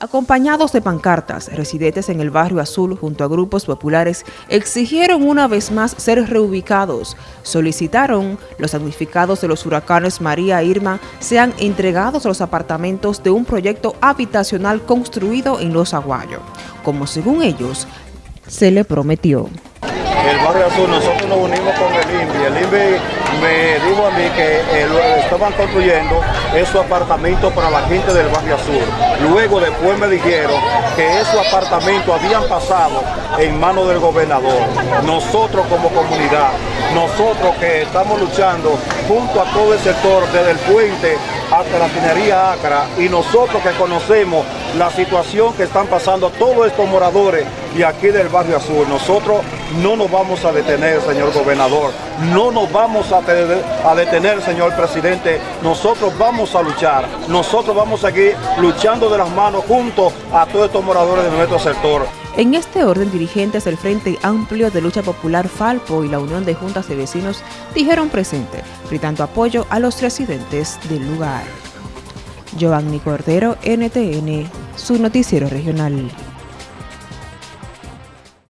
Acompañados de pancartas, residentes en el barrio Azul junto a grupos populares exigieron una vez más ser reubicados. Solicitaron los damnificados de los huracanes María e Irma sean entregados a los apartamentos de un proyecto habitacional construido en Los Aguayos, como según ellos se le prometió. El barrio Azul, nosotros nos unimos con el INVI. El INVI me dijo a mí que eh, estaban construyendo esos apartamentos para la gente del barrio Azul. Luego después me dijeron que esos apartamentos habían pasado en manos del gobernador. Nosotros como comunidad, nosotros que estamos luchando junto a todo el sector, desde el puente hasta la finería Acra, y nosotros que conocemos la situación que están pasando todos estos moradores de aquí del barrio Azul, nosotros no nos vamos a detener, señor gobernador, no nos vamos a, detener, señor presidente, nosotros vamos a luchar, nosotros vamos a seguir luchando de las manos junto a todos estos moradores de nuestro sector. En este orden, dirigentes del Frente Amplio de Lucha Popular Falpo y la Unión de Juntas de Vecinos dijeron presente, brindando apoyo a los residentes del lugar. Giovanni Cordero, NTN, su noticiero regional.